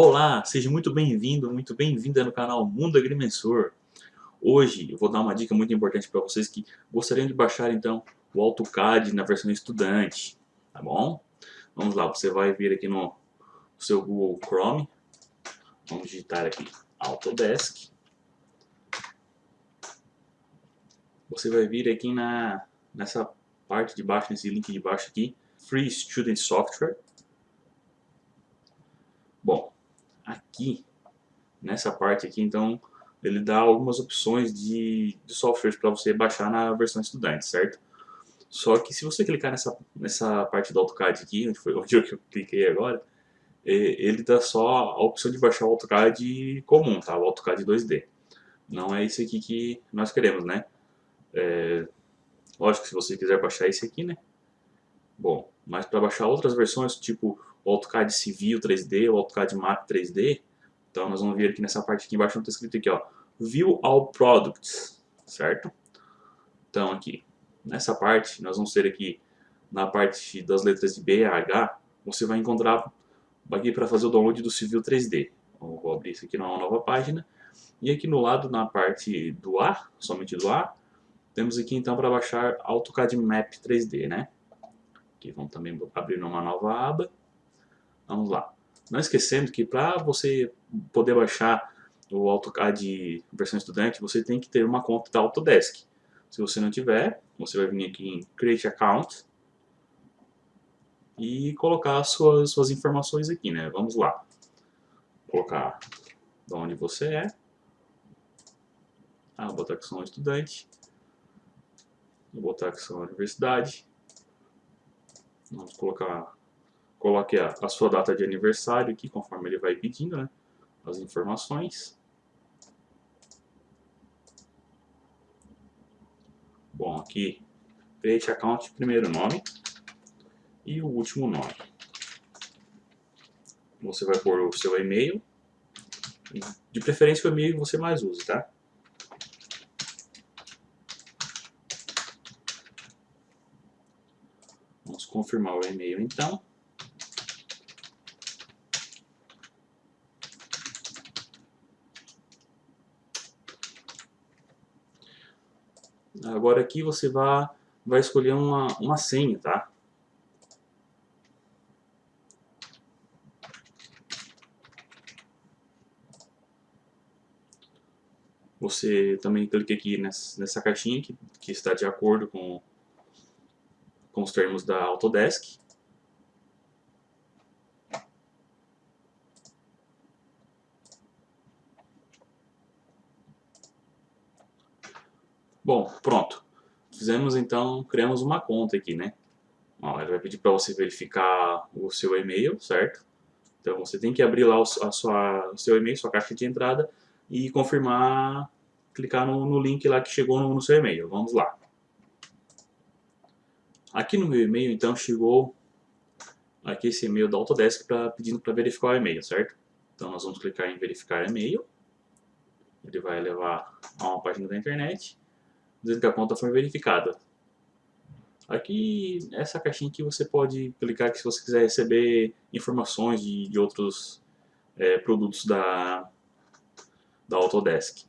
Olá, seja muito bem-vindo, muito bem-vinda no canal Mundo Agrimensor. Hoje eu vou dar uma dica muito importante para vocês que gostariam de baixar então o AutoCAD na versão estudante, tá bom? Vamos lá, você vai vir aqui no seu Google Chrome, vamos digitar aqui Autodesk. Você vai vir aqui na, nessa parte de baixo, nesse link de baixo aqui, Free Student Software. Bom, aqui, nessa parte aqui, então, ele dá algumas opções de, de softwares para você baixar na versão estudante, certo? Só que se você clicar nessa, nessa parte do AutoCAD aqui, onde foi onde eu cliquei agora, ele dá só a opção de baixar o AutoCAD comum, tá? O AutoCAD 2D. Não é isso aqui que nós queremos, né? É, lógico, se você quiser baixar esse aqui, né? Bom, mas para baixar outras versões, tipo o AutoCAD Civil 3D, o AutoCAD Map 3D. Então nós vamos ver aqui nessa parte aqui embaixo, está escrito aqui, ó, View All Products, certo? Então aqui, nessa parte, nós vamos ter aqui, na parte das letras de B a H, você vai encontrar aqui para fazer o download do Civil 3D. Então, vou abrir isso aqui numa nova página. E aqui no lado, na parte do A, somente do A, temos aqui então para baixar AutoCAD Map 3D, né? Aqui vamos também abrir numa nova aba. Vamos lá. Não esquecendo que para você poder baixar o AutoCAD versão estudante, você tem que ter uma conta da Autodesk. Se você não tiver, você vai vir aqui em Create Account e colocar as suas, suas informações aqui, né? Vamos lá. Colocar de onde você é. Ah, vou botar que sou um estudante. Vou botar que sou uma universidade. Vamos colocar Coloque a, a sua data de aniversário aqui, conforme ele vai pedindo, né? As informações. Bom, aqui, create account, primeiro nome e o último nome. Você vai pôr o seu e-mail, de preferência o e-mail que você mais use, tá? Vamos confirmar o e-mail então. Agora aqui você vai, vai escolher uma, uma senha, tá? Você também clica aqui nessa, nessa caixinha que, que está de acordo com, com os termos da Autodesk. Bom, pronto. Fizemos então, criamos uma conta aqui, né? Ó, ele vai pedir para você verificar o seu e-mail, certo? Então você tem que abrir lá o, a sua, o seu e-mail, sua caixa de entrada e confirmar, clicar no, no link lá que chegou no, no seu e-mail. Vamos lá. Aqui no meu e-mail então chegou aqui esse e-mail da Autodesk pra, pedindo para verificar o e-mail, certo? Então nós vamos clicar em verificar e-mail. Ele vai levar a uma página da internet dizendo que a conta foi verificada. Aqui, essa caixinha aqui você pode clicar que se você quiser receber informações de, de outros é, produtos da, da Autodesk.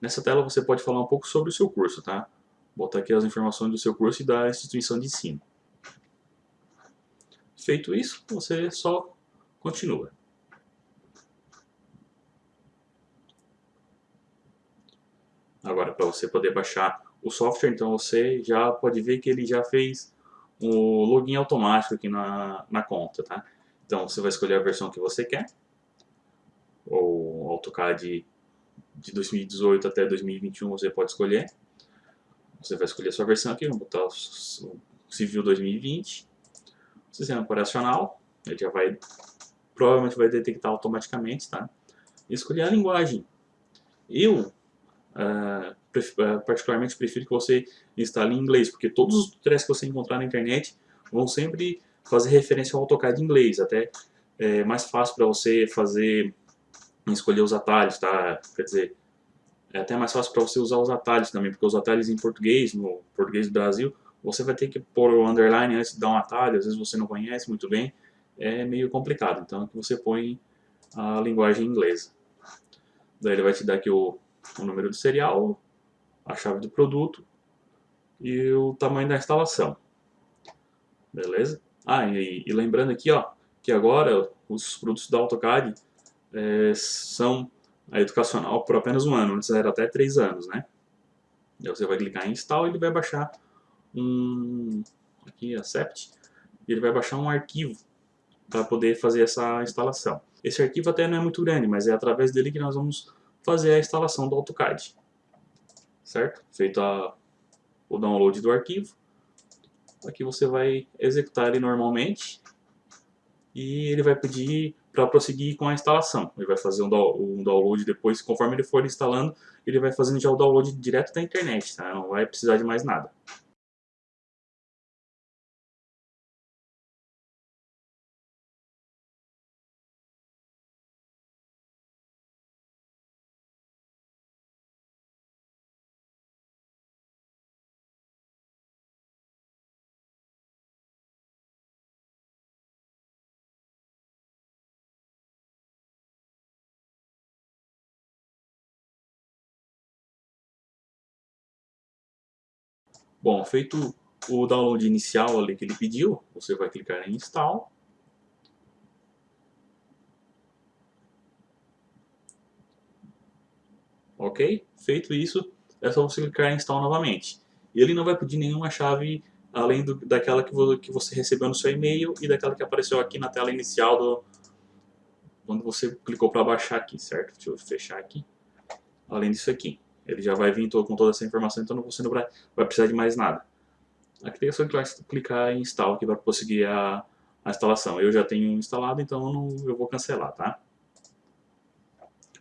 Nessa tela você pode falar um pouco sobre o seu curso, tá? Botar aqui as informações do seu curso e da instituição de ensino. Feito isso, você só continua. Agora, para você poder baixar o software, então você já pode ver que ele já fez o login automático aqui na, na conta, tá? Então você vai escolher a versão que você quer, ou AutoCAD de 2018 até 2021 você pode escolher. Você vai escolher a sua versão aqui, vamos botar o Civil 2020. Sistema operacional, ele já vai, provavelmente vai detectar automaticamente, tá? E escolher a linguagem. Eu Uh, particularmente prefiro que você instale em inglês, porque todos os tutoriais que você encontrar na internet vão sempre fazer referência ao AutoCAD em inglês, até é mais fácil para você fazer, escolher os atalhos, tá? Quer dizer, é até mais fácil para você usar os atalhos também, porque os atalhos em português, no português do Brasil, você vai ter que pôr o underline antes de dar um atalho, às vezes você não conhece muito bem, é meio complicado, então que você põe a linguagem inglesa. Daí ele vai te dar aqui o, o número do serial, a chave do produto e o tamanho da instalação. Beleza? Ah, e, e lembrando aqui, ó, que agora os produtos da AutoCAD é, são a educacional por apenas um ano, antes era até três anos, né? Aí você vai clicar em install e ele vai baixar um, aqui accept, e ele vai baixar um arquivo para poder fazer essa instalação. Esse arquivo até não é muito grande, mas é através dele que nós vamos fazer a instalação do AutoCAD. Certo? Feito a, o download do arquivo, aqui você vai executar ele normalmente e ele vai pedir para prosseguir com a instalação. Ele vai fazer um, download depois, conforme ele for instalando, ele vai fazendo já o download direto da internet, tá? não vai precisar de mais nada. Bom, feito o download inicial ali que ele pediu, você vai clicar em Install. Ok? Feito isso, é só você clicar em Install novamente. Ele não vai pedir nenhuma chave além do, daquela que, você recebeu no seu e-mail e daquela que apareceu aqui na tela inicial do, quando você clicou para baixar aqui, certo? Deixa eu fechar aqui. Além disso aqui. Ele já vai vir todo, com toda essa informação, então você não vai, vai precisar de mais nada. Aqui é só clicar em install aqui para prosseguir a, a instalação. Eu já tenho instalado, então eu, não, eu vou cancelar, tá?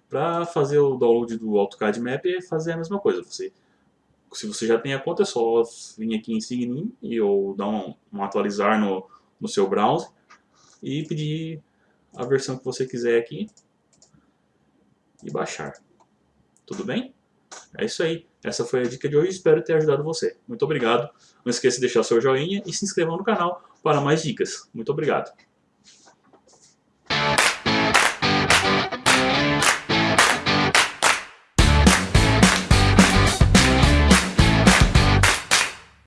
Para fazer o download do AutoCAD Map é fazer a mesma coisa. Você, se você já tem a conta, é só vir aqui em Sign In ou dar um, um atualizar no, no seu browser e pedir a versão que você quiser aqui e baixar. Tudo bem? É isso aí. Essa foi a dica de hoje. Espero ter ajudado você. Muito obrigado. Não esqueça de deixar seu joinha e se inscreva no canal para mais dicas. Muito obrigado.